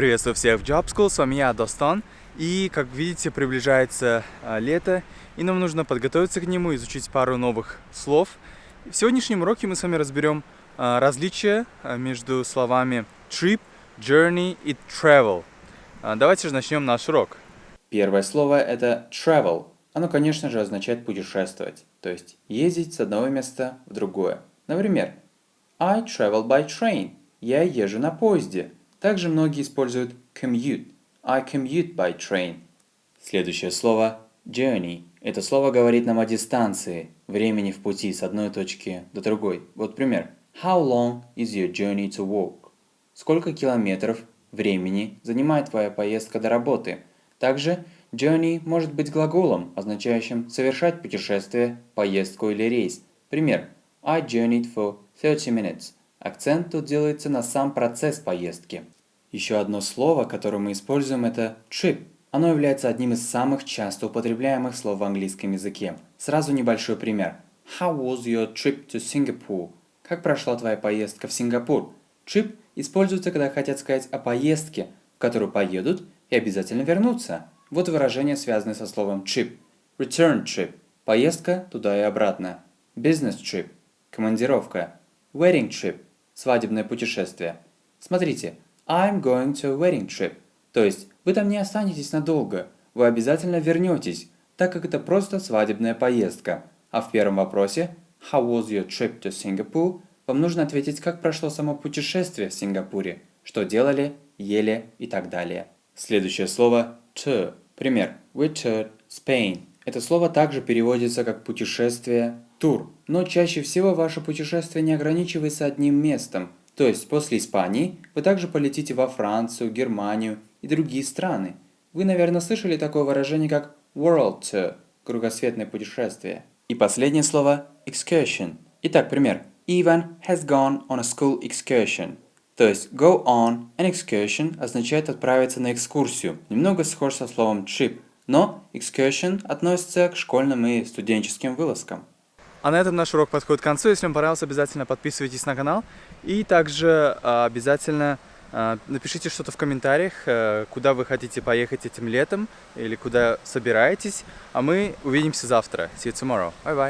Приветствую всех в Job School, с вами я, Достан. И, как видите, приближается а, лето, и нам нужно подготовиться к нему, изучить пару новых слов. В сегодняшнем уроке мы с вами разберем а, различия а, между словами trip, journey и travel. А, давайте же начнем наш урок. Первое слово это travel. Оно, конечно же, означает путешествовать, то есть ездить с одного места в другое. Например, I travel by train. Я езжу на поезде. Также многие используют commute. I commute by train. Следующее слово journey. Это слово говорит нам о дистанции, времени в пути с одной точки до другой. Вот пример. How long is your journey to work? Сколько километров времени занимает твоя поездка до работы? Также journey может быть глаголом, означающим совершать путешествие, поездку или рейс. Пример. I journeyed for 30 minutes. Акцент тут делается на сам процесс поездки. Еще одно слово, которое мы используем, это trip. Оно является одним из самых часто употребляемых слов в английском языке. Сразу небольшой пример. How was your trip to Singapore? Как прошла твоя поездка в Сингапур? Trip используется, когда хотят сказать о поездке, в которую поедут и обязательно вернутся. Вот выражение, связанное со словом trip. Return trip – поездка туда и обратно. Business trip – командировка. Wedding trip свадебное путешествие. Смотрите, I'm going to a wedding trip. То есть, вы там не останетесь надолго, вы обязательно вернетесь, так как это просто свадебная поездка. А в первом вопросе, How was your trip to Singapore? Вам нужно ответить, как прошло само путешествие в Сингапуре, что делали, ели и так далее. Следующее слово to. Пример. We toured Spain. Это слово также переводится как путешествие, тур. Но чаще всего ваше путешествие не ограничивается одним местом. То есть после Испании вы также полетите во Францию, Германию и другие страны. Вы, наверное, слышали такое выражение, как World Tour – кругосветное путешествие. И последнее слово – excursion. Итак, пример. Ivan has gone on a school excursion. То есть go on an excursion означает отправиться на экскурсию. Немного схож со словом trip, но excursion относится к школьным и студенческим вылазкам. А на этом наш урок подходит к концу. Если вам понравился, обязательно подписывайтесь на канал. И также а, обязательно а, напишите что-то в комментариях, а, куда вы хотите поехать этим летом или куда собираетесь. А мы увидимся завтра. See you tomorrow. Bye-bye.